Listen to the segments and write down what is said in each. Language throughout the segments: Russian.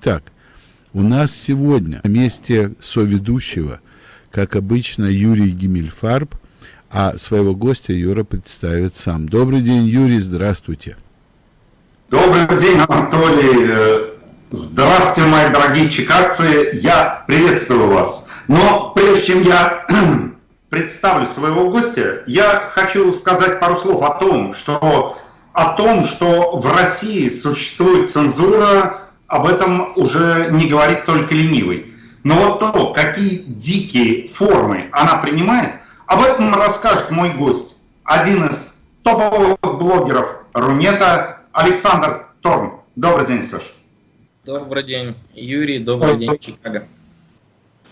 Итак, у нас сегодня на месте соведущего, как обычно, Юрий Гимельфарб, а своего гостя Юра представит сам. Добрый день, Юрий, здравствуйте. Добрый день, Анатолий. Здравствуйте, мои дорогие чикагцы. Я приветствую вас. Но прежде чем я представлю своего гостя, я хочу сказать пару слов о том, что о том, что в России существует цензура, об этом уже не говорит только ленивый. Но вот то, какие дикие формы она принимает, об этом расскажет мой гость, один из топовых блогеров Рунета, Александр Торн. Добрый день, Саш. Добрый день, Юрий. Добрый день, Чикаго.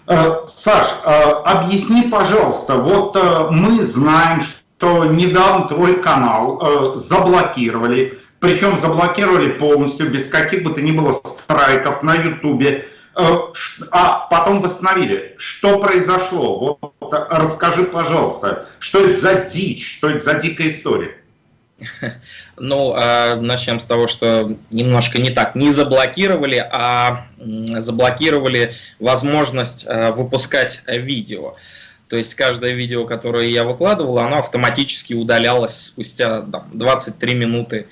Э, Саш, э, объясни, пожалуйста, вот э, мы знаем, что недавно твой канал заблокировали, причем заблокировали полностью, без каких бы то ни было страйков на Ютубе, а потом восстановили. Что произошло? Вот расскажи, пожалуйста, что это за дичь, что это за дикая история? Ну, а, начнем с того, что немножко не так. Не заблокировали, а заблокировали возможность а, выпускать видео. То есть каждое видео, которое я выкладывал, оно автоматически удалялось спустя там, 23 минуты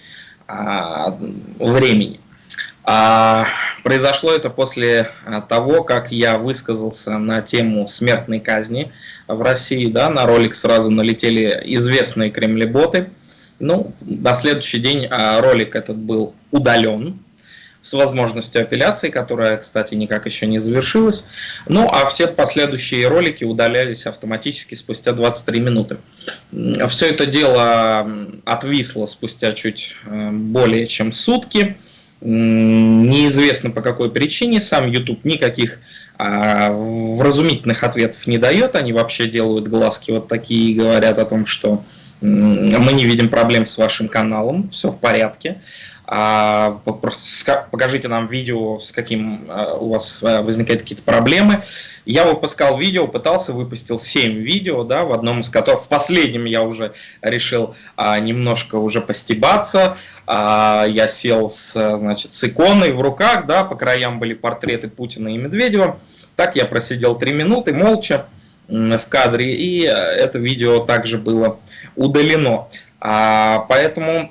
времени. А, произошло это после того, как я высказался на тему смертной казни в России. Да, на ролик сразу налетели известные кремлеботы. Ну, на следующий день а, ролик этот был удален с возможностью апелляции, которая, кстати, никак еще не завершилась. Ну, а все последующие ролики удалялись автоматически спустя 23 минуты. Все это дело отвисло спустя чуть э, более чем сутки. Неизвестно по какой причине, сам YouTube никаких а, вразумительных ответов не дает, они вообще делают глазки вот такие и говорят о том, что мы не видим проблем с вашим каналом, все в порядке. А, покажите нам видео, с каким а, у вас а, возникают какие-то проблемы. Я выпускал видео, пытался, выпустил 7 видео, да, в одном из которых, в последнем я уже решил немножко уже постебаться. Я сел с, значит, с иконой в руках, да, по краям были портреты Путина и Медведева. Так я просидел 3 минуты молча в кадре, и это видео также было удалено. А, поэтому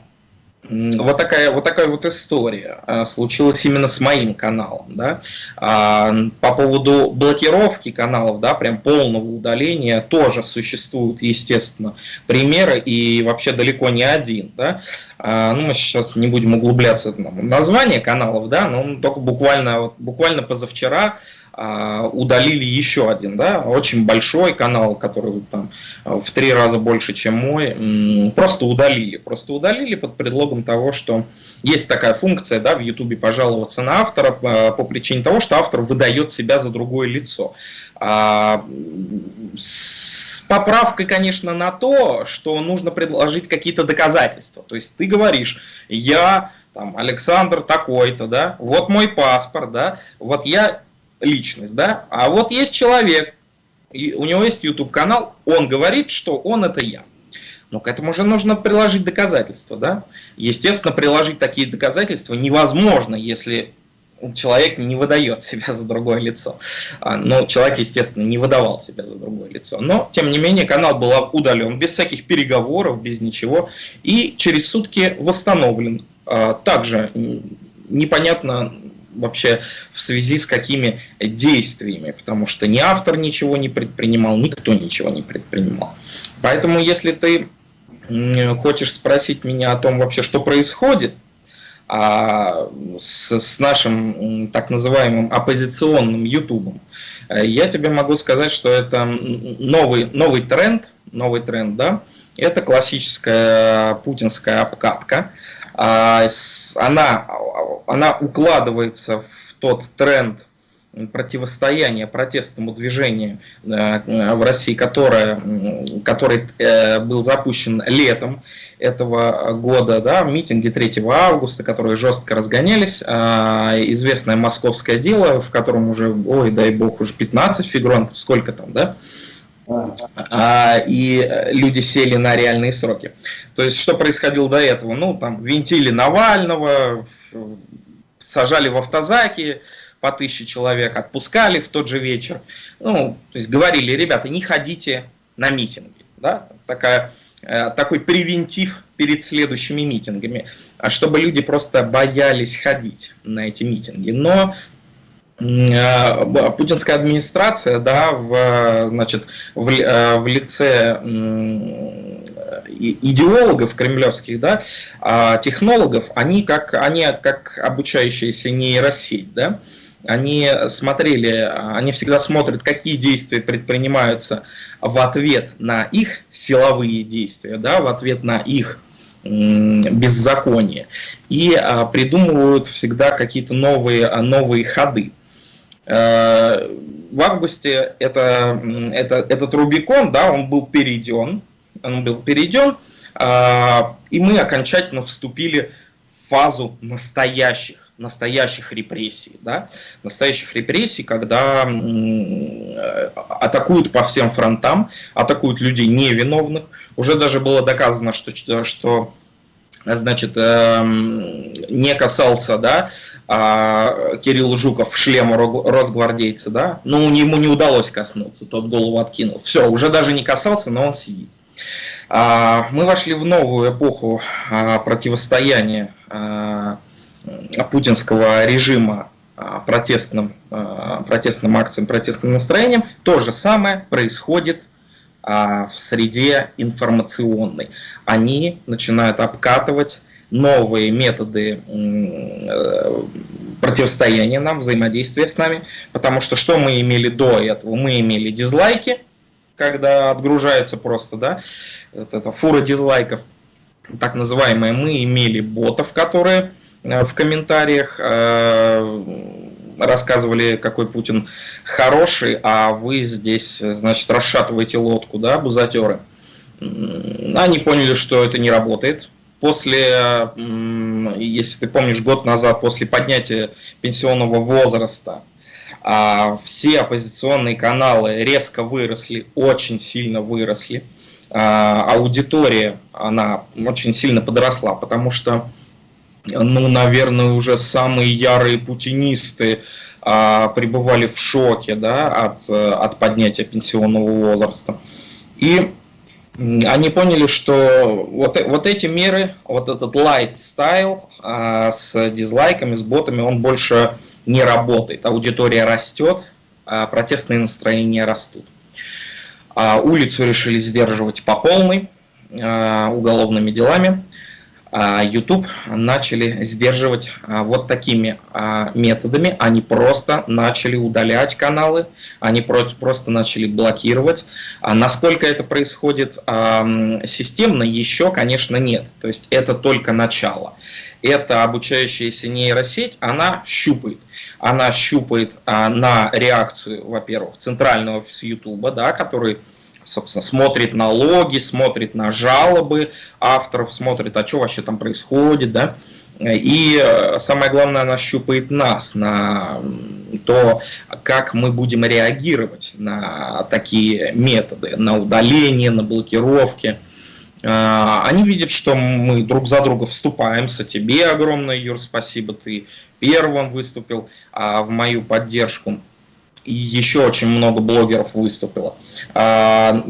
вот такая, вот такая вот история а, случилась именно с моим каналом. Да? А, по поводу блокировки каналов, да, прям полного удаления, тоже существуют, естественно, примеры, и вообще далеко не один. Да? А, ну, мы сейчас не будем углубляться в название каналов, да, но только буквально, буквально позавчера удалили еще один, да, очень большой канал, который там в три раза больше, чем мой, просто удалили. Просто удалили под предлогом того, что есть такая функция, да, в Ютубе пожаловаться на автора по причине того, что автор выдает себя за другое лицо. А, с поправкой, конечно, на то, что нужно предложить какие-то доказательства. То есть ты говоришь, я там, Александр такой-то, да, вот мой паспорт, да, вот я личность, да, а вот есть человек, и у него есть YouTube канал, он говорит, что он это я. Но к этому же нужно приложить доказательства, да. Естественно, приложить такие доказательства невозможно, если человек не выдает себя за другое лицо. А, но человек, естественно, не выдавал себя за другое лицо. Но, тем не менее, канал был удален без всяких переговоров, без ничего. И через сутки восстановлен. А, также непонятно, вообще в связи с какими действиями, потому что ни автор ничего не предпринимал, никто ничего не предпринимал. Поэтому если ты хочешь спросить меня о том вообще, что происходит, а, с, с нашим так называемым оппозиционным ютубом, э, я тебе могу сказать, что это новый, новый тренд, новый тренд, да, это классическая путинская обкатка, она, она укладывается в тот тренд противостояния протестному движению э, в России, которое, который э, был запущен летом этого года, да, митинги 3 августа, которые жестко разгонялись, а, известное московское дело, в котором уже, ой, дай бог, уже 15 фигурантов, сколько там, да, а, и люди сели на реальные сроки. То есть, что происходило до этого? Ну, там, винтили Навального, сажали в автозаки по тысяче человек, отпускали в тот же вечер. Ну, то есть говорили, ребята, не ходите на митинги. Да? Такая, э, такой превентив перед следующими митингами, а чтобы люди просто боялись ходить на эти митинги. Но э, путинская администрация, да, в, значит, в, э, в лице идеологов кремлевских, да, а технологов, они как, они как обучающаяся нейросеть, да, они смотрели, они всегда смотрят, какие действия предпринимаются в ответ на их силовые действия, да, в ответ на их беззаконие, и а, придумывают всегда какие-то новые, новые ходы. Э, в августе это, это, этот Рубикон, да, он был перейден, он был перейден, а, и мы окончательно вступили в фазу настоящих настоящих репрессий, да, настоящих репрессий, когда атакуют по всем фронтам, атакуют людей невиновных. Уже даже было доказано, что, что значит, эм, не касался, да, а, Кирилл Жуков шлема росгвардейца, да, но ему не удалось коснуться, тот голову откинул. Все, уже даже не касался, но он сидит. А, мы вошли в новую эпоху а, противостояния путинского режима протестным, протестным акциям, протестным настроением. То же самое происходит в среде информационной. Они начинают обкатывать новые методы э, противостояния нам, взаимодействия с нами, потому что что мы имели до этого? Мы имели дизлайки, когда отгружается просто, да, вот эта фура дизлайков, так называемые, мы имели ботов, которые э, в комментариях э, рассказывали, какой Путин хороший, а вы здесь, значит, расшатываете лодку, да, бузатеры. Они поняли, что это не работает. После, если ты помнишь, год назад, после поднятия пенсионного возраста, а, все оппозиционные каналы резко выросли, очень сильно выросли. А, аудитория, она очень сильно подросла, потому что, ну, наверное, уже самые ярые путинисты а, пребывали в шоке да, от, от поднятия пенсионного возраста. И они поняли, что вот, вот эти меры, вот этот light style а, с дизлайками, с ботами, он больше не работает. Аудитория растет, а протестные настроения растут. А улицу решили сдерживать по полной а, уголовными делами. А YouTube начали сдерживать а, вот такими а, методами. Они просто начали удалять каналы, они просто начали блокировать. Насколько это происходит системно, еще, конечно, нет. То есть это только начало. Эта обучающаяся нейросеть, она щупает. Она щупает на реакцию, во-первых, центрального с YouTube, да, который собственно, смотрит на логи, смотрит на жалобы авторов, смотрит, а что вообще там происходит, да, и э, самое главное, она щупает нас на то, как мы будем реагировать на такие методы, на удаление, на блокировки. Э, они видят, что мы друг за друга вступаемся. Тебе огромное, Юр, спасибо, ты первым выступил а в мою поддержку и еще очень много блогеров выступило. А,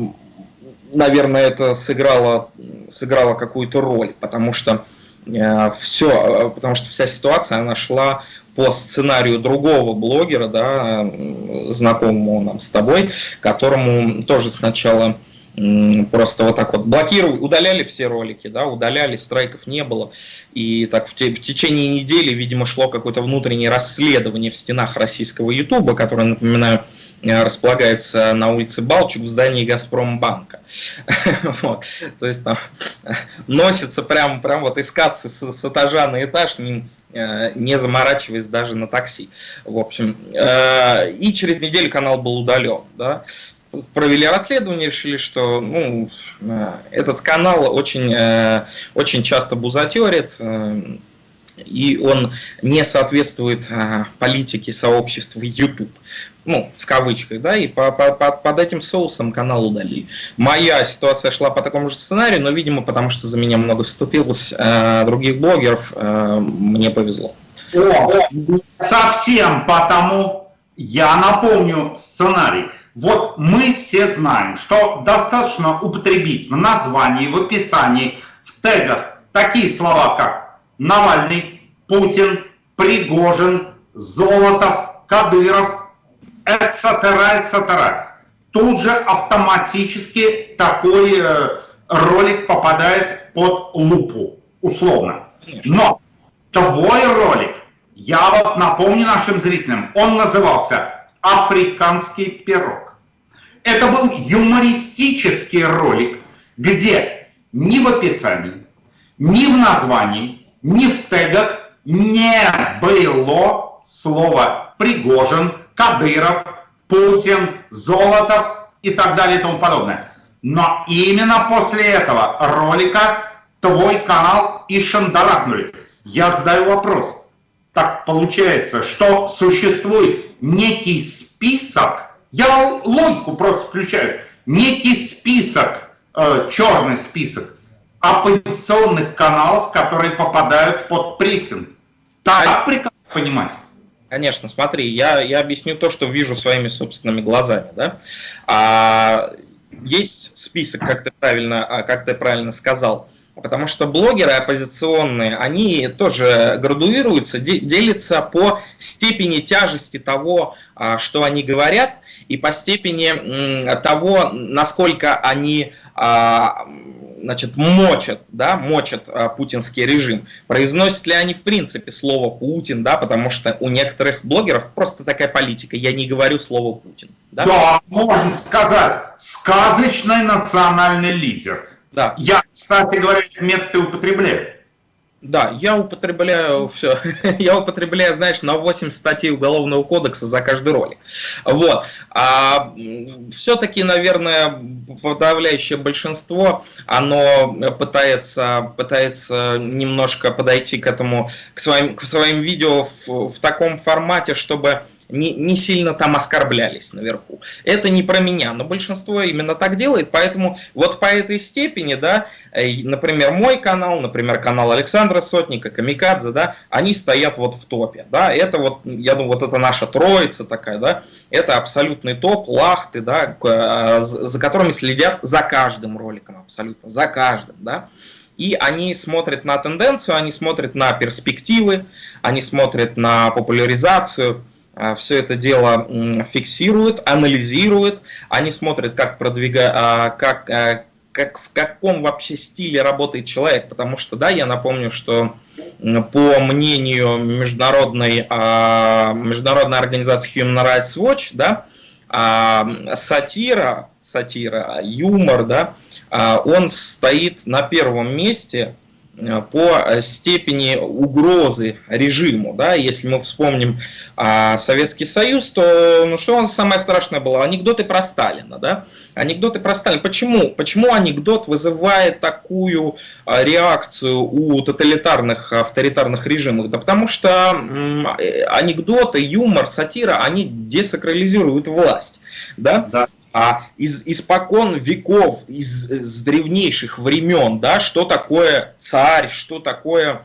наверное, это сыграло, сыграло какую-то роль, потому что э, все, потому что вся ситуация она шла по сценарию другого блогера, да, знакомого нам с тобой, которому тоже сначала просто вот так вот блокировали, удаляли все ролики, да, удаляли, страйков не было. И так в, те, в течение недели, видимо, шло какое-то внутреннее расследование в стенах российского Ютуба, которое, напоминаю, э, располагается на улице Балчук в здании Газпромбанка. То есть там носится прям, прям вот из кассы с, с этажа на этаж, не, э, не заморачиваясь даже на такси. В общем, э, и через неделю канал был удален. Да? Провели расследование, решили, что ну, э, этот канал очень, э, очень часто бузатерит, э, и он не соответствует политике сообщества YouTube. Ну, в кавычках, да, и по, по, по, под этим соусом канал удалили. Моя ситуация шла по такому же сценарию, но, видимо, потому что за меня много вступилось других блогеров, мне повезло. О, совсем потому, я напомню сценарий. Вот мы все знаем, что достаточно употребить в названии, в описании, в тегах такие слова, как Навальный, Путин, Пригожин, Золотов, Кадыров, etc., etc. Тут же автоматически такой э, ролик попадает под лупу, условно. Но твой ролик, я вот напомню нашим зрителям, он назывался «Африканский пирог». Это был юмористический ролик, где ни в описании, ни в названии, ни в тегах не было слова «Пригожин», «Кадыров», «Путин», «Золотов» и так далее и тому подобное. Но именно после этого ролика твой канал и шандарахнули. Я задаю вопрос. Так получается, что существует некий список, я логику просто включаю, некий список, э, черный список оппозиционных каналов, которые попадают под прессинг. Так прекрасно понимать. Конечно, смотри, я, я объясню то, что вижу своими собственными глазами. Да? А, есть список, как ты правильно, а, как ты правильно сказал, Потому что блогеры оппозиционные, они тоже градуируются, делятся по степени тяжести того, а, что они говорят, и по степени того, насколько они а, значит, мочат, да, мочат а, путинский режим. Произносят ли они в принципе слово Путин, да, потому что у некоторых блогеров просто такая политика, я не говорю слово Путин. Да, да можно сказать, сказочный национальный лидер – да. Я, кстати говоря, методы употребляю. Да, я употребляю все. я употребляю, знаешь, на 8 статей Уголовного кодекса за каждый ролик. Вот. А все-таки, наверное, подавляющее большинство, оно пытается, пытается немножко подойти к этому, к своим, к своим видео в, в таком формате, чтобы не, не сильно там оскорблялись наверху. Это не про меня, но большинство именно так делает, поэтому вот по этой степени, да, э, например, мой канал, например, канал Александра Сотника, Камикадзе, да, они стоят вот в топе, да, это вот, я думаю, вот это наша троица такая, да, это абсолютный топ, лахты, да, э, за которыми следят за каждым роликом, абсолютно, за каждым, да, и они смотрят на тенденцию, они смотрят на перспективы, они смотрят на популяризацию, все это дело фиксируют, анализируют, они смотрят, как продвигать, а, как, а, как, в каком вообще стиле работает человек, потому что, да, я напомню, что по мнению международной, международной организации Human Rights Watch, да, сатира, сатира, юмор, да, он стоит на первом месте по э, степени угрозы режиму. Да? Если мы вспомним а, Советский Союз, то ну, что самое страшное было? Анекдоты про Сталина. Да? Анекдоты про Сталина. Почему? Почему анекдот вызывает такую а, реакцию у тоталитарных, авторитарных режимов? Да потому что м, э, анекдоты, юмор, сатира, они десакрализируют власть. Да? Да а из испокон веков, из, из древнейших времен, да, что такое царь, что такое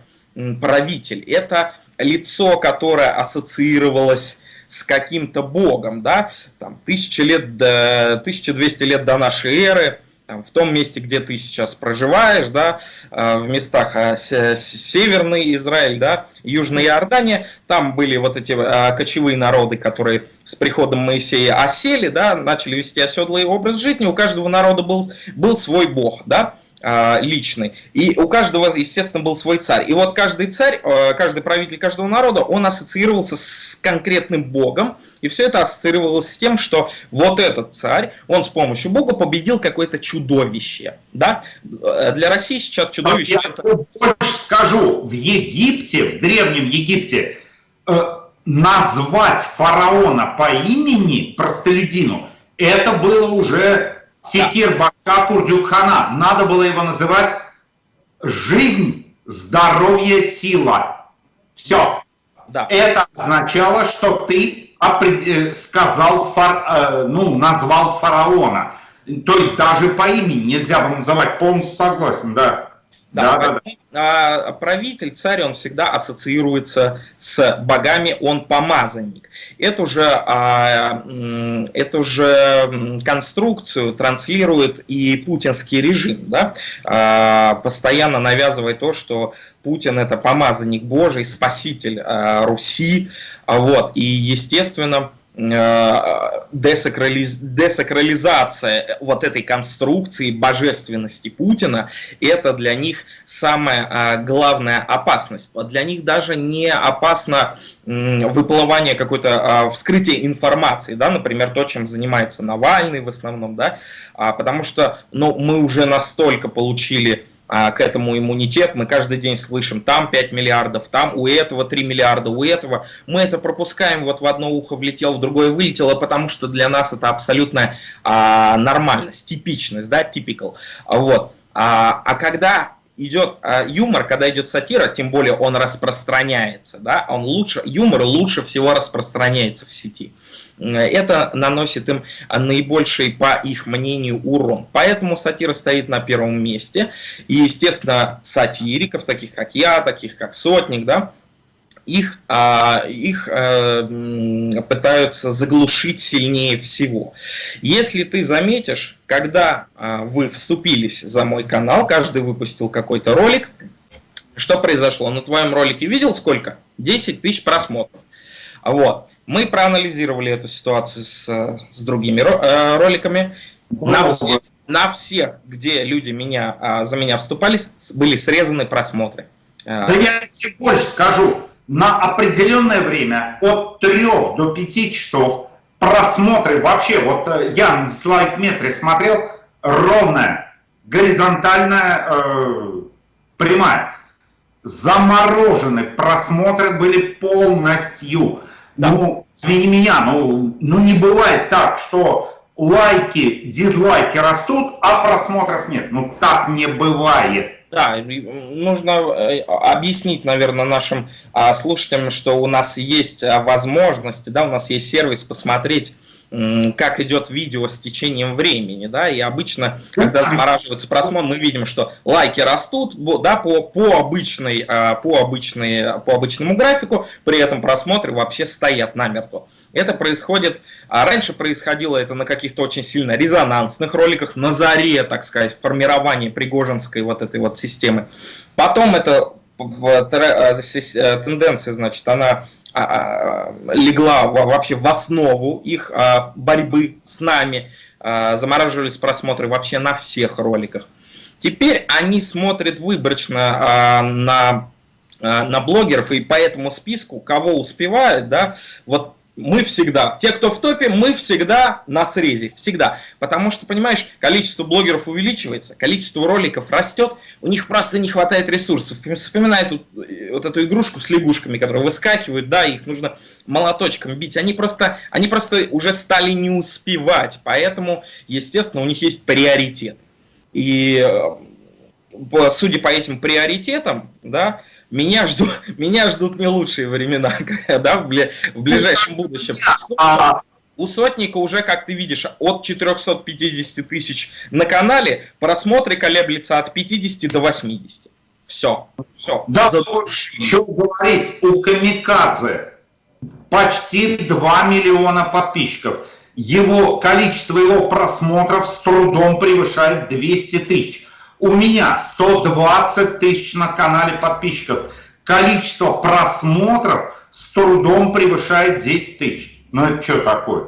правитель. Это лицо, которое ассоциировалось с каким-то богом, да, там, тысячи лет до, 1200 лет до нашей эры, там, в том месте, где ты сейчас проживаешь, да, а, в местах а, Северный Израиль, да, Южная Иордания, там были вот эти а, кочевые народы, которые с приходом Моисея осели, да, начали вести оседлый образ жизни, у каждого народа был, был свой бог, да, личный. И у каждого, естественно, был свой царь. И вот каждый царь, а, каждый правитель каждого народа, он ассоциировался с конкретным богом. И все это ассоциировалось с тем, что вот этот царь, он с помощью бога победил какое-то чудовище. Да? Для России сейчас чудовище... Я это... больше скажу, в Египте, в Древнем Египте, э, назвать фараона по имени простолюдину, это было уже Секир Бака Курдюкхана. Надо было его называть «Жизнь, здоровье, сила». Все. Да. Это означало, что ты э, сказал, фар, э, ну, назвал фараона. То есть даже по имени нельзя было называть, полностью согласен, да. Да, да, да. А, правитель, царь, он всегда ассоциируется с богами, он помазанник. Эту же, а, эту же конструкцию транслирует и путинский режим, да? а, постоянно навязывая то, что Путин это помазанник Божий, спаситель а, Руси, вот, и естественно десакрализ... десакрализация вот этой конструкции божественности Путина, это для них самая а, главная опасность. Для них даже не опасно выплывание какой-то а, вскрытие информации, да, например, то, чем занимается Навальный в основном, да, а, потому что ну, мы уже настолько получили к этому иммунитет. Мы каждый день слышим, там 5 миллиардов, там у этого 3 миллиарда, у этого. Мы это пропускаем, вот в одно ухо влетел, в другое вылетело, потому что для нас это абсолютная а, нормальность, типичность, да, typical. Вот. А, а когда идет а, юмор, когда идет сатира, тем более он распространяется, да, он лучше, юмор лучше всего распространяется в сети. Это наносит им наибольший, по их мнению, урон. Поэтому сатира стоит на первом месте. И, естественно, сатириков, таких как я, таких как Сотник, да, их, а, их э, пытаются заглушить сильнее всего. Если ты заметишь, когда а, вы вступились за мой канал, каждый выпустил какой-то ролик, что произошло? На твоем ролике видел сколько? 10 тысяч просмотров. Вот. Мы проанализировали эту ситуацию с, с другими э, роликами. На всех, на всех, где люди меня, а, за меня вступались, были срезаны просмотры. Да я тебе больше скажу на определенное время от 3 до 5 часов просмотры вообще, вот э, я на слайд-метре смотрел, ровная, горизонтальная, э, прямая. Заморожены просмотры были полностью. Да. Ну, извини меня, ну, ну не бывает так, что лайки, дизлайки растут, а просмотров нет. Ну так не бывает. Да, нужно э, объяснить, наверное, нашим а, слушателям, что у нас есть а, возможность, да, у нас есть сервис посмотреть как идет видео с течением времени, да, и обычно, когда замораживается просмотр, мы видим, что лайки растут, да, по, по, обычной, а, по, обычной, по обычному графику, при этом просмотры вообще стоят намертво. Это происходит, а раньше происходило это на каких-то очень сильно резонансных роликах, на заре, так сказать, формирования пригожинской вот этой вот системы. Потом это э, э, тенденция, значит, она легла вообще в основу их а, борьбы с нами. Замораживались просмотры вообще на всех роликах. Теперь они смотрят выборочно на на блогеров и по этому списку, кого успевают, да, вот мы всегда, те, кто в топе, мы всегда на срезе, всегда. Потому что, понимаешь, количество блогеров увеличивается, количество роликов растет, у них просто не хватает ресурсов. Вспоминай тут, э, вот эту игрушку с лягушками, которые выскакивают, да, их нужно молоточком бить. Они просто, они просто уже стали не успевать, поэтому, естественно, у них есть приоритет. И э, судя по этим приоритетам, да, меня ждут, меня ждут не лучшие времена, да, в, в ближайшем будущем. А, у сотника уже, как ты видишь, от 450 тысяч на канале просмотры колеблются от 50 до 80. Все, все. Да, что говорить, у Камикадзе почти 2 миллиона подписчиков. Его количество его просмотров с трудом превышает 200 тысяч. У меня 120 тысяч на канале подписчиков. Количество просмотров с трудом превышает 10 тысяч. Ну это что такое?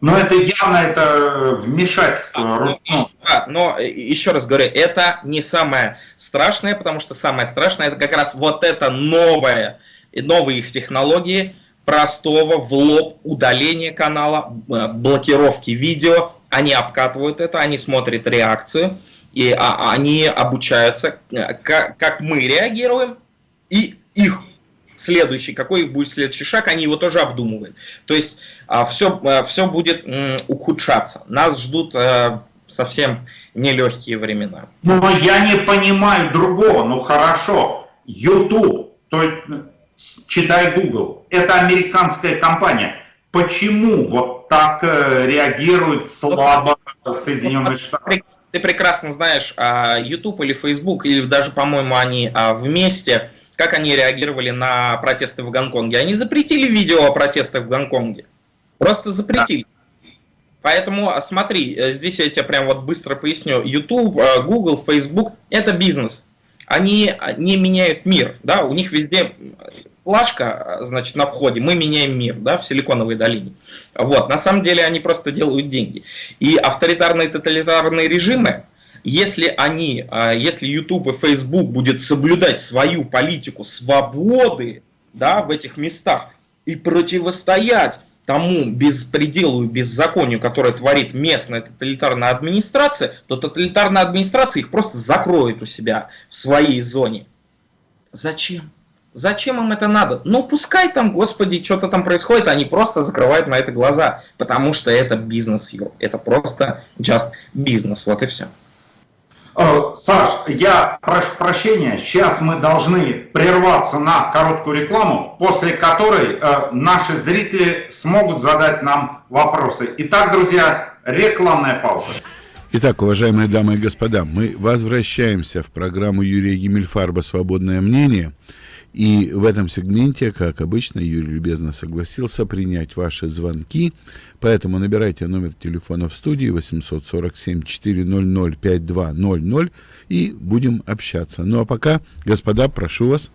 Ну это явно это вмешательство. А, ну, да, но э, еще раз говорю, это не самое страшное, потому что самое страшное это как раз вот это новое, новые их технологии, простого в лоб удаления канала, э, блокировки видео. Они обкатывают это, они смотрят реакцию и а, они обучаются, э, как, как мы реагируем, и их следующий, какой будет следующий шаг, они его тоже обдумывают. То есть все, а, все а, будет ухудшаться. Нас ждут э, совсем нелегкие времена. Но я не понимаю другого. Ну хорошо, YouTube, то есть, читай Google, это американская компания. Почему вот так э, реагируют слабо Соединенные Штаты? Ты прекрасно знаешь, а, YouTube или Facebook, или даже, по-моему, они а, вместе, как они реагировали на протесты в Гонконге. Они запретили видео о протестах в Гонконге. Просто запретили. Поэтому а, смотри, э, здесь я тебе прям вот быстро поясню. YouTube, Google, Facebook – это бизнес. Они не меняют мир, да, у них везде плашка, значит, на входе, мы меняем мир, да, в Силиконовой долине. Вот, на самом деле они просто делают деньги. И авторитарные тоталитарные режимы, если они, а, если YouTube и Facebook будет соблюдать свою политику свободы, да, в этих местах и противостоять тому беспределу и беззаконию, которое творит местная тоталитарная администрация, то тоталитарная администрация их просто закроет у себя в своей зоне. Зачем? Зачем им это надо? Ну, пускай там, господи, что-то там происходит, они просто закрывают на это глаза, потому что это бизнес. Это просто just бизнес, вот и все. Э, Саш, я прошу прощения, сейчас мы должны прерваться на короткую рекламу, после которой э, наши зрители смогут задать нам вопросы. Итак, друзья, рекламная пауза. Итак, уважаемые дамы и господа, мы возвращаемся в программу Юрия Гиммельфарба «Свободное мнение». И в этом сегменте, как обычно, Юрий любезно согласился принять ваши звонки, поэтому набирайте номер телефона в студии 847-400-5200 и будем общаться. Ну а пока, господа, прошу вас.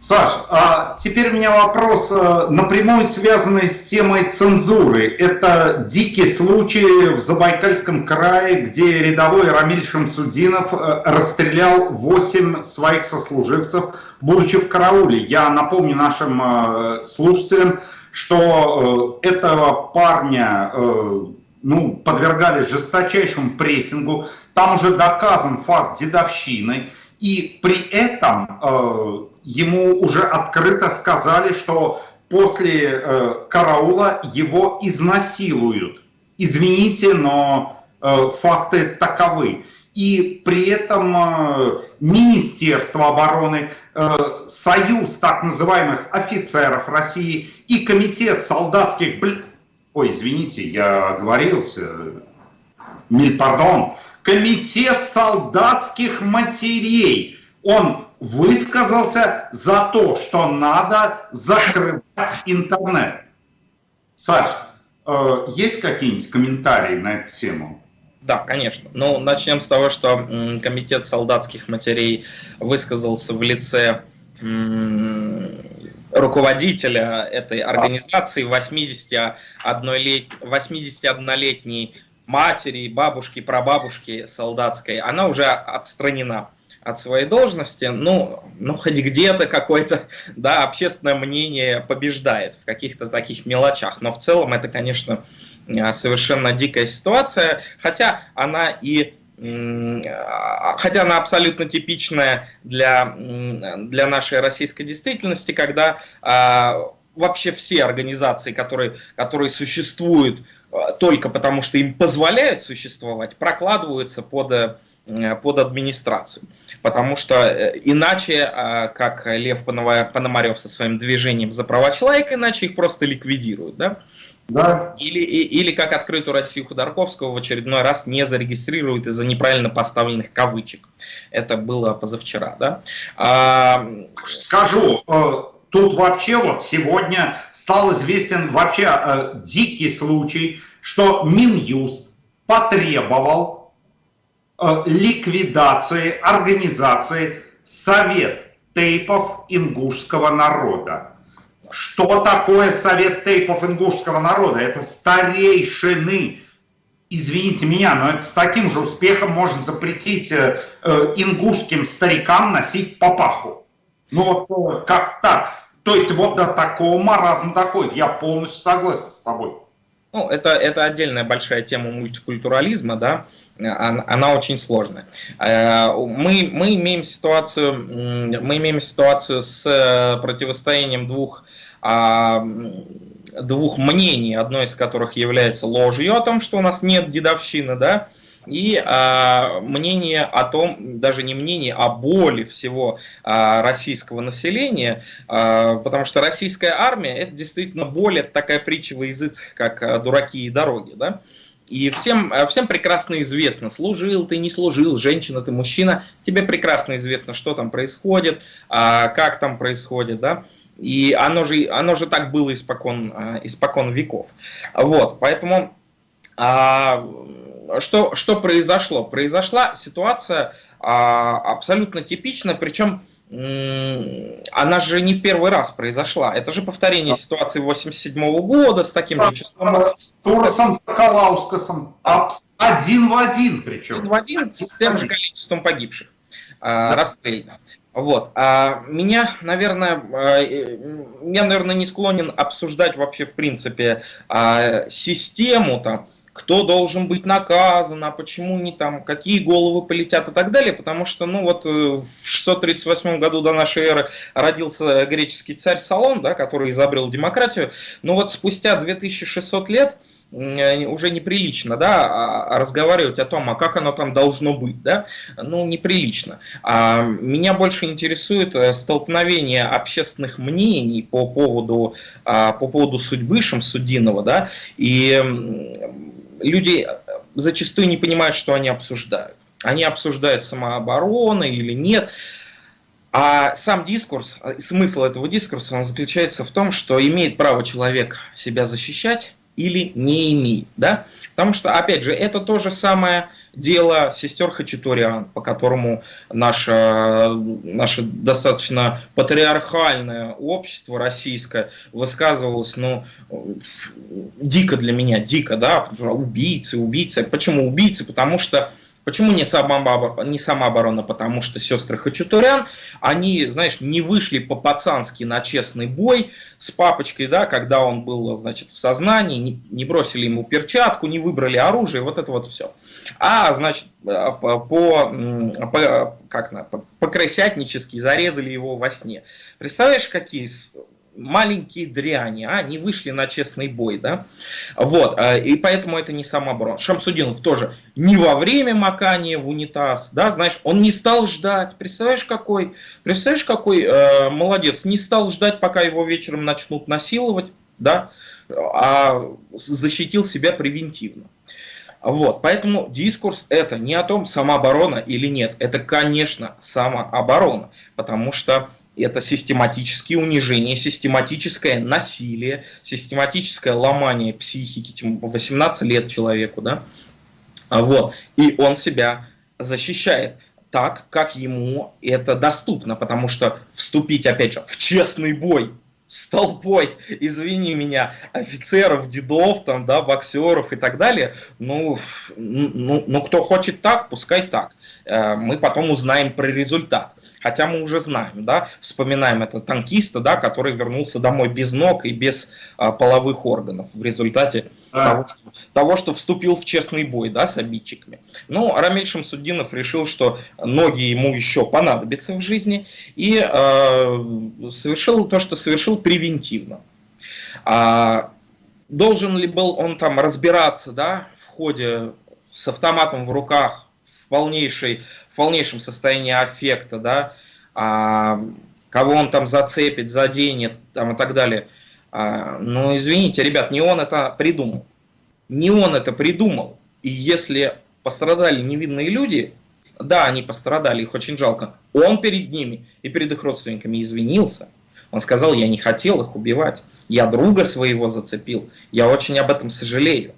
Саш, а теперь у меня вопрос э, напрямую связанный с темой цензуры. Это дикий случай в Забайкальском крае, где рядовой Рамиль Шамсудинов э, расстрелял 8 своих сослуживцев, будучи в карауле. Я напомню нашим э, слушателям, что этого парня ну, подвергали жесточайшему прессингу. Там уже доказан факт дедовщины. И при этом ему уже открыто сказали, что после э, караула его изнасилуют. Извините, но э, факты таковы. И при этом э, Министерство обороны, э, Союз так называемых офицеров России и Комитет солдатских... Ой, извините, я оговорился. Миль пардон. Комитет солдатских матерей. Он высказался за то, что надо закрывать интернет. Саш, э, есть какие-нибудь комментарии на эту тему? Да, конечно. Ну, начнем с того, что Комитет солдатских матерей высказался в лице руководителя этой организации 81-летней матери, бабушки, прабабушки солдатской. Она уже отстранена от своей должности, ну, ну хоть где-то какое-то, да, общественное мнение побеждает в каких-то таких мелочах, но в целом это, конечно, а, совершенно дикая ситуация, хотя она и хотя она абсолютно типичная для, для нашей российской действительности, когда а, вообще все организации, которые, которые существуют а, только потому, что им позволяют существовать, прокладываются под Э, под администрацию. Потому что э, иначе, как Лев Пономарев со своим движением за права человека, иначе их просто ликвидируют. Да? Да. Или, или как открытую Россию Ходорковского в очередной раз не зарегистрируют из-за неправильно поставленных кавычек. Это было позавчера. Да? А... Скажу, э, тут вообще вот сегодня стал известен вообще дикий случай, что Минюст потребовал Э, ликвидации организации Совет тейпов ингушского народа. Что такое Совет тейпов ингушского народа? Это старейшины. Извините меня, но это с таким же успехом можно запретить э, э ингушским старикам носить папаху. Ну вот э, как так? То есть вот до такого маразма такой. Я полностью согласен с тобой. Ну, это, это отдельная большая тема мультикультурализма, да, она, она очень сложная. Э, мы, мы, имеем ситуацию, мы имеем ситуацию с э, противостоянием двух, а, двух мнений, одно из которых является ложью о том, что у нас нет дедовщины, да, и э, мнение о том, даже не мнение, а боли всего э, российского населения, э, потому что российская армия это действительно более такая притча во языцах, как э, дураки и дороги, да, и всем, всем прекрасно известно, служил ты, не служил, женщина ты, мужчина, тебе прекрасно известно, что там происходит, как там происходит, да. И оно же, оно же так было испокон, испокон веков. Вот, поэтому что, что произошло? Произошла ситуация а, абсолютно типичная, причем она же не первый раз произошла. Это же повторение ситуации 87 -го года с таким же числом. Турсом Калаускасом. Один в один причем. Один в один с тем же количеством погибших. Да. Расстрельно. Вот. А меня, наверное, я, наверное, не склонен обсуждать вообще, в принципе, а, систему там, кто должен быть наказан, а почему не там, какие головы полетят и так далее, потому что, ну вот, э, в 638 году до нашей эры родился греческий царь Салон, да, который изобрел демократию, но вот спустя 2600 лет э, уже неприлично, да, а, а разговаривать о том, а как оно там должно быть, да, ну, неприлично. А меня больше интересует э, столкновение общественных мнений по поводу, по поводу судьбы Шамсудинова, да, и люди э, зачастую не понимают, что они обсуждают. Они обсуждают самооборону или нет. А сам дискурс, э, смысл этого дискурса, он заключается в том, что имеет право человек себя защищать или не имеет. Да? Потому что, опять же, это то же самое дело сестер Хачатурян, по которому наше, наше достаточно патриархальное общество российское высказывалось, ну, дико для меня, дико, да, убийцы, убийцы. Почему убийцы? Потому что Почему не, самооборона, не самооборона? Потому что сестры Хачатурян, они, знаешь, не вышли по-пацански на честный бой с папочкой, да, когда он был, значит, в сознании, не, бросили ему перчатку, не выбрали оружие, вот это вот все. А, значит, э, по, по, как на, по, по-крысятнически зарезали его во сне. Представляешь, какие маленькие дряни, а, не вышли на честный бой, да, вот, а, и поэтому это не самооборона. Шамсудинов тоже не во время макания в унитаз, да, знаешь, он не стал ждать, представляешь, какой, представляешь, какой э, молодец, не стал ждать, пока его вечером начнут насиловать, да, а защитил себя превентивно. Вот, поэтому дискурс это не о том, самооборона или нет, это, конечно, самооборона, потому что это систематические унижения, систематическое насилие, систематическое ломание психики, 18 лет человеку, да, вот, и он себя защищает так, как ему это доступно, потому что вступить, опять же, в честный бой с толпой, извини меня, офицеров, дедов, там, да, боксеров и так далее, ну, ну, ну, кто хочет так, пускай так. Э, мы потом узнаем про результат. Хотя мы уже знаем, да, вспоминаем это танкиста, да, который вернулся домой без ног и без а, половых органов в результате а. того, что, того, что вступил в честный бой, да, с обидчиками. Ну, Рамиль Шамсуддинов решил, что ноги ему еще понадобятся в жизни и э, совершил то, что совершил превентивно. А, должен ли был он там разбираться, да, в ходе с автоматом в руках, в, полнейшей, в полнейшем состоянии аффекта, да, а, кого он там зацепит, заденет там, и так далее. А, ну, извините, ребят, не он это придумал. Не он это придумал. И если пострадали невинные люди, да, они пострадали, их очень жалко, он перед ними и перед их родственниками извинился – он сказал, я не хотел их убивать, я друга своего зацепил, я очень об этом сожалею.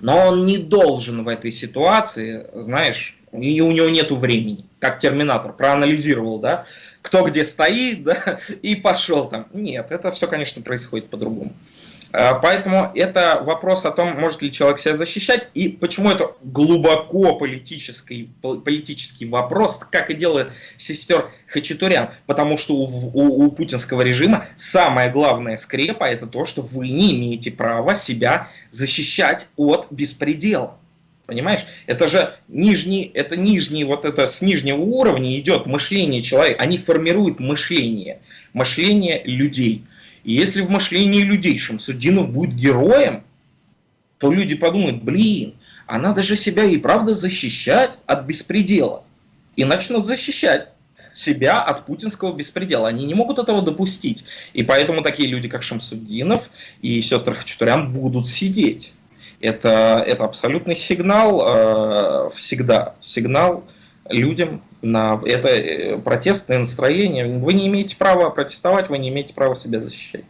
Но он не должен в этой ситуации, знаешь, и у него нету времени, как Терминатор проанализировал, да, кто где стоит, да, и пошел там. Нет, это все, конечно, происходит по-другому. Э, поэтому это вопрос о том, может ли человек себя защищать, и почему это глубоко политический, политический вопрос, как и делает сестер Хачатурян. Потому что у, у, у путинского режима самая главная скрепа это то, что вы не имеете права себя защищать от беспредела. Понимаешь? Это же нижний, это нижний, вот это с нижнего уровня идет мышление человека. Они формируют мышление, мышление людей. И если в мышлении людей Шамсудинов будет героем, то люди подумают, блин, а надо же себя и правда защищать от беспредела. И начнут защищать себя от путинского беспредела. Они не могут этого допустить. И поэтому такие люди, как Шамсуддинов и сестры Хачатурян, будут сидеть. Это, это абсолютный сигнал э, всегда. Сигнал людям на это э, протестное настроение. Вы не имеете права протестовать, вы не имеете права себя защищать.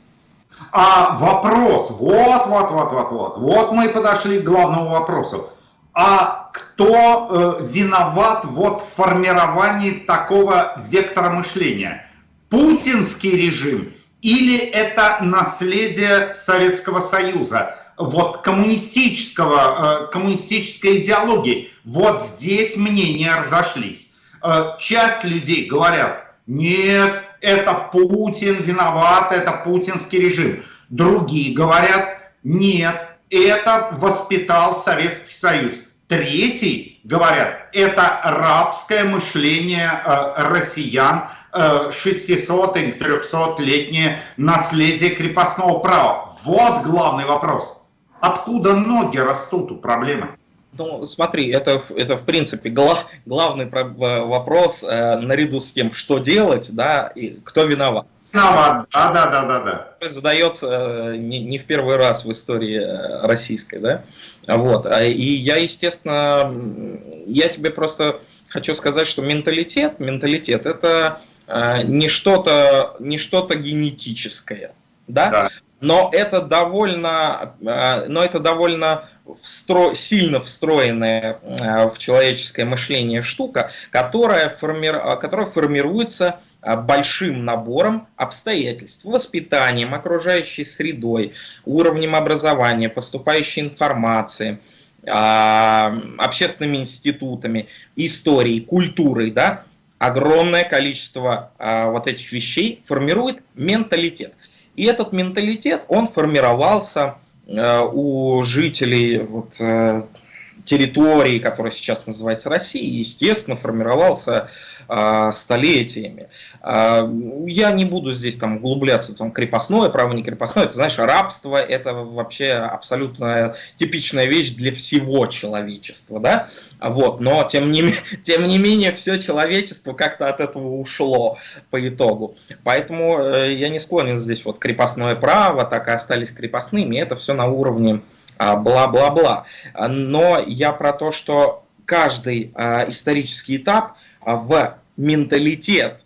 А вопрос, вот, вот, вот, вот, вот, вот мы подошли к главному вопросу. А кто э, виноват вот в формировании такого вектора мышления? Путинский режим или это наследие Советского Союза? Вот коммунистического, э, коммунистической идеологии. Вот здесь мнения разошлись. Э, часть людей говорят, нет, это Путин виноват, это путинский режим. Другие говорят, нет, это воспитал Советский Союз. Третий, говорят, это рабское мышление э, россиян, э, 600 или 300-летнее наследие крепостного права. Вот главный вопрос. Откуда ноги растут у проблемы? Ну, смотри, это, это в принципе гла, главный вопрос э, наряду с тем, что делать, да, и кто виноват. Виноват, да, да, да, да, да. Задается э, не, не в первый раз в истории э, российской, да, вот. А, и я, естественно, я тебе просто хочу сказать, что менталитет, менталитет это э, не что-то, не что-то генетическое, да, да. Но это довольно, э, но это довольно встро... сильно встроенная э, в человеческое мышление штука, которая, форми... которая формируется э, большим набором обстоятельств, воспитанием, окружающей средой, уровнем образования, поступающей информации, общественными институтами, историей, культурой, да, огромное количество вот этих вещей формирует менталитет. И этот менталитет, он формировался Э, у жителей вот, э, территории, которая сейчас называется Россией, естественно, формировался столетиями. Э, я не буду здесь там углубляться, там крепостное, право не крепостное, это, знаешь, рабство, это вообще абсолютно типичная вещь для всего человечества, да, вот, но тем не, тем не менее все человечество как-то от этого ушло по итогу. Поэтому э, я не склонен здесь вот крепостное право, так и остались крепостными, это все на уровне а, бла-бла-бла. Но я про то, что каждый а, исторический этап а, в менталитет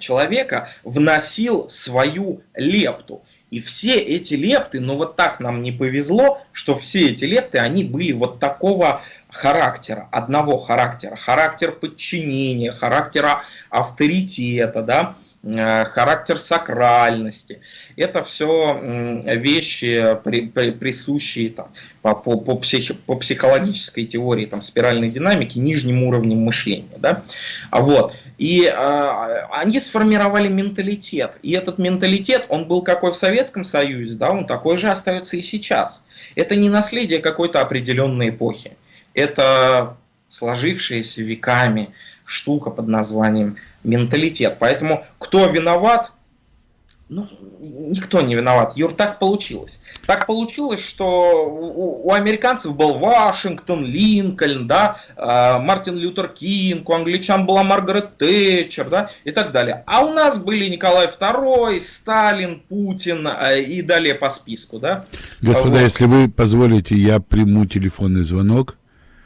человека вносил свою лепту. И все эти лепты, ну вот так нам не повезло, что все эти лепты, они были вот такого характера, одного характера, характер подчинения, характера авторитета, да, характер сакральности. Это все вещи, присущие там, по, по, по, психи, по психологической теории там, спиральной динамики нижним уровнем мышления. Да? А вот. И э, они сформировали менталитет. И этот менталитет, он был какой в Советском Союзе, да, он такой же остается и сейчас. Это не наследие какой-то определенной эпохи. Это сложившаяся веками штука под названием менталитет. Поэтому кто виноват? Ну, никто не виноват. Юр, так получилось. Так получилось, что у, у американцев был Вашингтон, Линкольн, да, э, Мартин Лютер Кинг, у англичан была Маргарет Тэтчер, да, и так далее. А у нас были Николай II, Сталин, Путин э, и далее по списку, да. Господа, вот. если вы позволите, я приму телефонный звонок.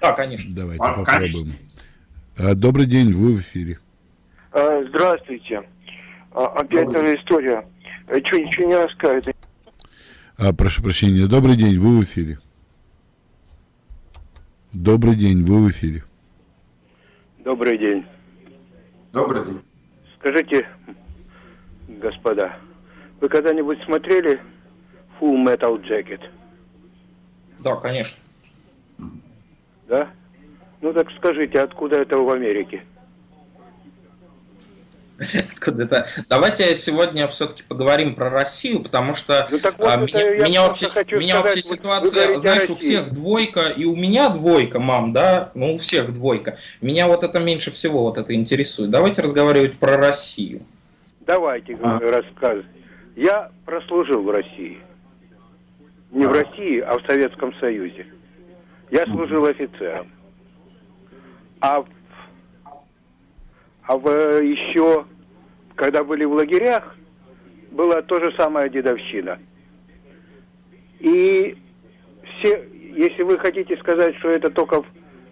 Да, конечно. Давайте а, попробуем. Конечно. Добрый день, вы в эфире. А, здравствуйте. А, опять эта история. Что, ничего не рассказывает? А, прошу прощения. Добрый день, вы в эфире. Добрый день, вы в эфире. Добрый день. Добрый день. Скажите, господа, вы когда-нибудь смотрели Full Metal Jacket? Да, конечно. Да? Ну так скажите, откуда это в Америке? Откуда это? Давайте сегодня все-таки поговорим про Россию, потому что ну, вот а, меня, меня вообще, меня сказать, вообще ситуация, знаешь, у всех двойка, и у меня двойка, мам, да, ну у всех двойка. Меня вот это меньше всего вот это интересует. Давайте разговаривать про Россию. Давайте а. рассказывать. Я прослужил в России. Не в России, а в Советском Союзе. Я служил офицером. А, а в, еще, когда были в лагерях, была то же самое дедовщина. И все, если вы хотите сказать, что это только в,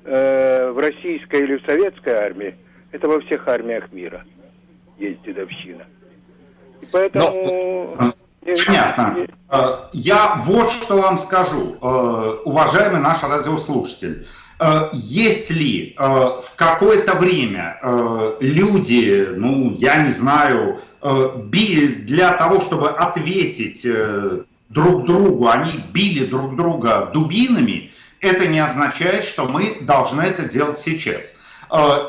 э, в российской или в советской армии, это во всех армиях мира есть дедовщина. И поэтому... Но... Понятно. Э, я вот что вам скажу, э, уважаемый наш радиослушатель. Э, если в какое-то время люди, ну, я не знаю, для того, чтобы ответить друг другу, они били друг друга дубинами, это не означает, что мы должны это делать сейчас.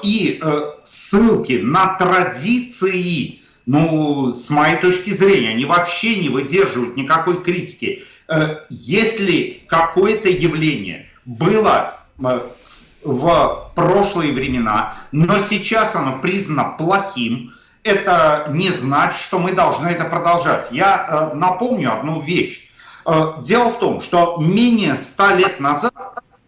И ссылки на традиции ну, с моей точки зрения, они вообще не выдерживают никакой критики. Э, если какое-то явление было э, в прошлые времена, но сейчас оно признано плохим, это не значит, что мы должны это продолжать. Я э, напомню одну вещь. Дело в том, что менее ста лет назад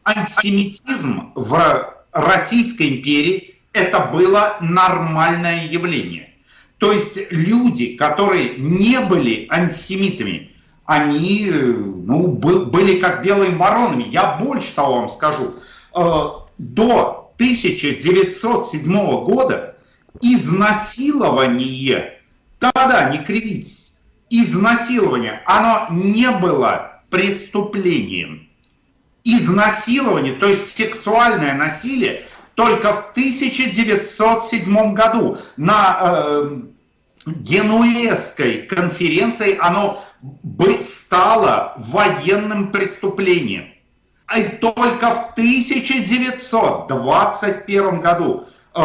антисемитизм в Российской империи это было нормальное явление. То есть люди, которые не были антисемитами, они ну, были как белыми воронами. Я больше того вам скажу. Э, до 1907 года изнасилование, да-да, не кривитесь, изнасилование, оно не было преступлением. Изнасилование, то есть сексуальное насилие, только в 1907 году на э, Генуэзской конференции оно стало военным преступлением. И только в 1921 году э,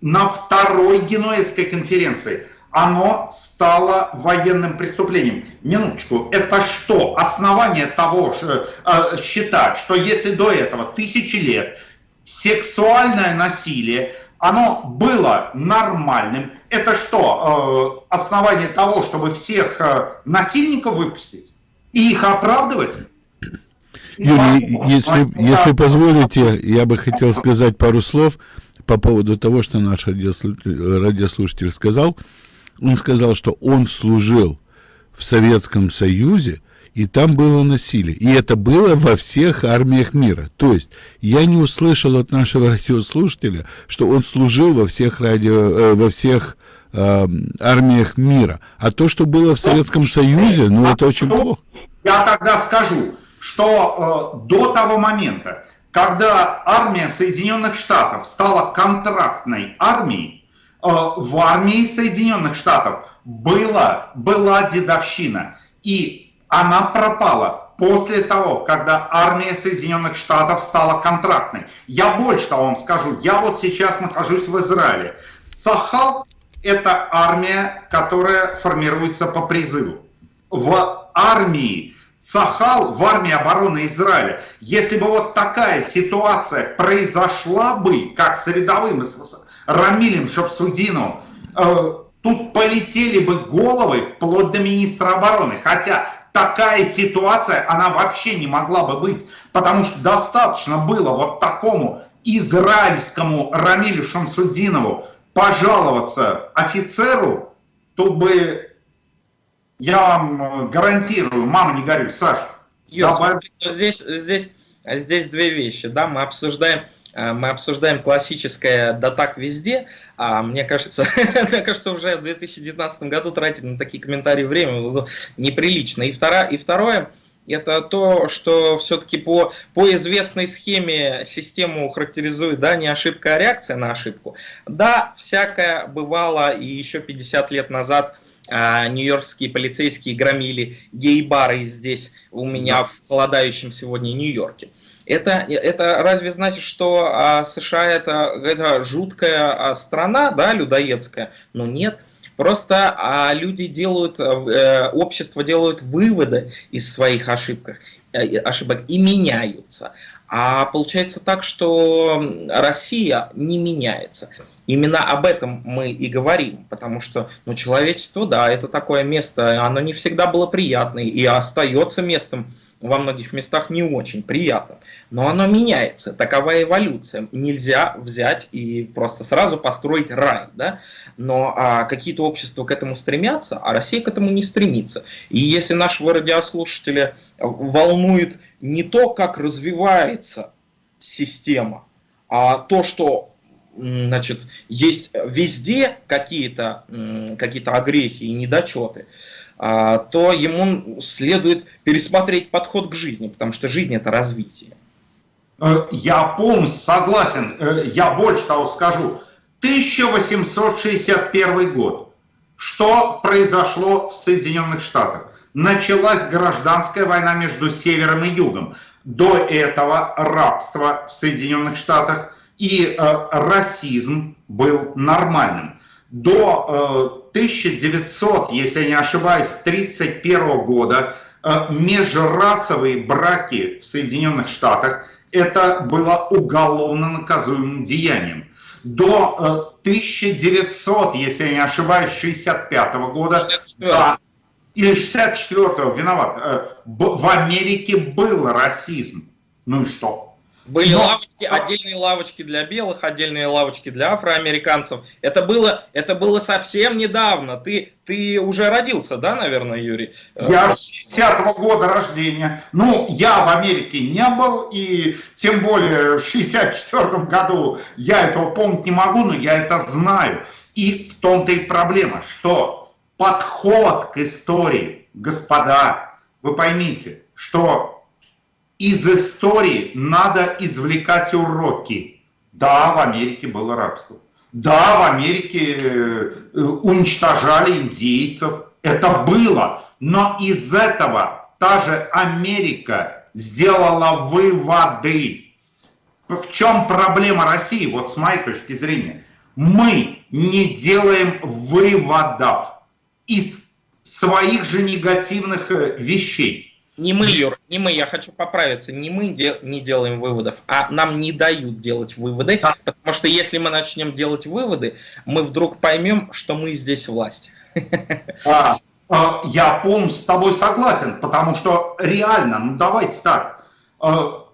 на второй Генуэзской конференции оно стало военным преступлением. Минуточку, это что? Основание того, э, считать, что если до этого тысячи лет сексуальное насилие оно было нормальным. Это что, э, основание того, чтобы всех э, насильников выпустить и их оправдывать? Юрий, если, если позволите, я бы хотел сказать пару слов по поводу того, что наш радиослушатель сказал. Он сказал, что он служил в Советском Союзе, и там было насилие. И это было во всех армиях мира. То есть я не услышал от нашего радиослушателя, что он служил во всех, радио, э, во всех э, армиях мира. А то, что было в Советском Союзе, ну это очень плохо. Я тогда скажу, что э, до того момента, когда армия Соединенных Штатов стала контрактной армией, э, в армии Соединенных Штатов была, была дедовщина. И она пропала после того, когда армия Соединенных Штатов стала контрактной. Я больше того вам скажу, я вот сейчас нахожусь в Израиле. Сахал – это армия, которая формируется по призыву. В армии Сахал, в армии обороны Израиля, если бы вот такая ситуация произошла бы, как с рядовым, с Рамилем Шапсудиновым, э, тут полетели бы головы вплоть до министра обороны. Хотя такая ситуация, она вообще не могла бы быть, потому что достаточно было вот такому израильскому Рамилю Шамсудинову пожаловаться офицеру, то бы, я вам гарантирую, мама не горюй, Саша. Юр, здесь, здесь, здесь две вещи, да, мы обсуждаем Э, мы обсуждаем классическое «да так везде», а мне кажется, мне кажется, уже в 2019 году тратить на такие комментарии время неприлично. И, второе, и второе, это то, что все-таки по, по известной схеме систему характеризует, да, не ошибка, а реакция на ошибку. Да, всякое бывало и еще 50 лет назад – а, нью-йоркские полицейские громили гей-бары здесь у меня в холодающем сегодня Нью-Йорке. Это, это разве значит, что а, США это, это жуткая а, страна, да, людоедская? Ну нет. Просто а, люди делают, э, общество делают выводы из своих ошибок, э, ошибок и меняются. А получается так, что Россия не меняется. Именно об этом мы и говорим, потому что ну, человечество, да, это такое место, оно не всегда было приятное и остается местом во многих местах не очень приятным. Но оно меняется, такова эволюция. Нельзя взять и просто сразу построить рай. Да? Но а, какие-то общества к этому стремятся, а Россия к этому не стремится. И если нашего радиослушателя волнует не то, как развивается система, а то, что значит, есть везде какие-то какие огрехи и недочеты, то ему следует пересмотреть подход к жизни, потому что жизнь это развитие. Э, я полностью согласен. Э, я больше того скажу. 1861 год. Что произошло в Соединенных Штатах? Началась гражданская война между Севером и Югом. До этого рабство в Соединенных Штатах и э, расизм был нормальным. До э, 1900, если я не ошибаюсь, 1931 года э, межрасовые браки в Соединенных Штатах это было уголовно наказуемым деянием. До э, 1900, если я не ошибаюсь, 65 года, 64. да, или 64-го, виноват, э, в Америке был расизм. Ну и что? Были Но... лавочки, отдельные лавочки для белых, отдельные лавочки для афроамериканцев. Это было, это было совсем недавно. Ты, ты уже родился, да, наверное, Юрий? Я 60-го года рождения. Ну, я в Америке не был, и тем более в 64-м году я этого помнить не могу, но я это знаю. И в том-то и проблема, что подход к истории, господа, вы поймите, что из истории надо извлекать уроки. Да, в Америке было рабство. Да, в Америке э, уничтожали индейцев. Это было. Но из этого та же Америка сделала выводы. В чем проблема России, вот с моей точки зрения? Мы не делаем выводов из своих же негативных э, вещей. Не мы, Юр, не мы, я хочу поправиться, не мы де не делаем выводов, а нам не дают делать выводы, да. потому что если мы начнем делать выводы, мы вдруг поймем, что мы здесь власть. А, а, я полностью с тобой согласен, потому что реально, ну давайте так, а,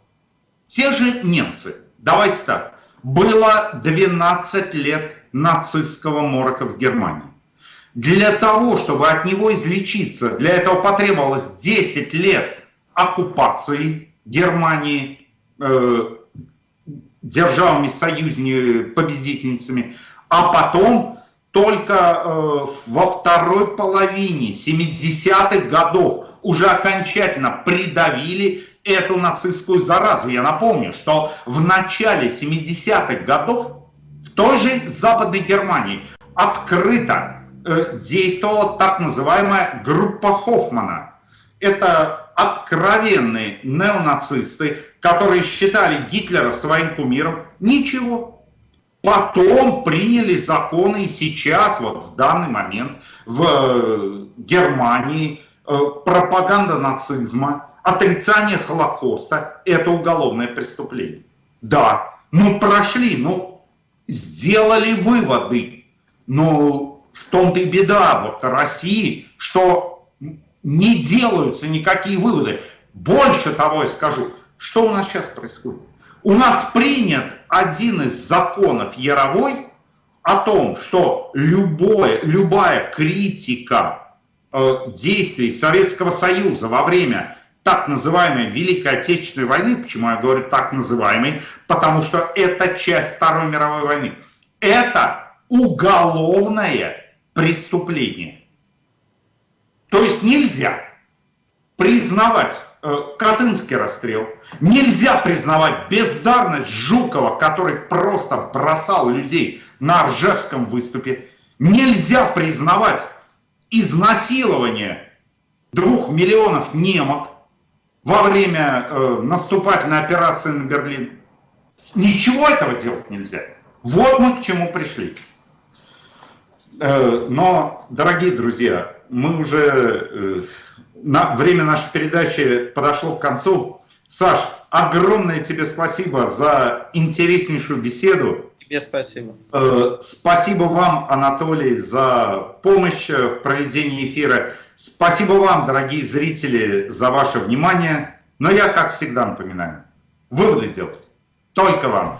те же немцы, давайте так, было 12 лет нацистского морока в Германии. Для того, чтобы от него излечиться, для этого потребовалось 10 лет оккупации Германии э, державами союзными победительницами, а потом только э, во второй половине 70-х годов уже окончательно придавили эту нацистскую заразу. Я напомню, что в начале 70-х годов в той же Западной Германии открыто действовала так называемая группа Хоффмана. Это откровенные неонацисты, которые считали Гитлера своим кумиром. Ничего. Потом приняли законы и сейчас, вот в данный момент, в э, Германии э, пропаганда нацизма, отрицание Холокоста – это уголовное преступление. Да, ну прошли, ну сделали выводы, но в том-то и беда вот России, что не делаются никакие выводы. Больше того я скажу, что у нас сейчас происходит. У нас принят один из законов Яровой о том, что любое, любая критика э, действий Советского Союза во время так называемой Великой Отечественной войны, почему я говорю так называемой, потому что это часть Второй мировой войны, это уголовное преступление. То есть нельзя признавать э, Катынский расстрел, нельзя признавать бездарность Жукова, который просто бросал людей на Ржевском выступе, нельзя признавать изнасилование двух миллионов немок во время э, наступательной операции на Берлин. Ничего этого делать нельзя. Вот мы к чему пришли. Э, но, дорогие друзья, мы уже, э, на, время нашей передачи подошло к концу. Саш, огромное тебе спасибо за интереснейшую беседу. Тебе спасибо. Э, спасибо вам, Анатолий, за помощь в проведении эфира. Спасибо вам, дорогие зрители, за ваше внимание. Но я, как всегда, напоминаю, выводы делать только вам.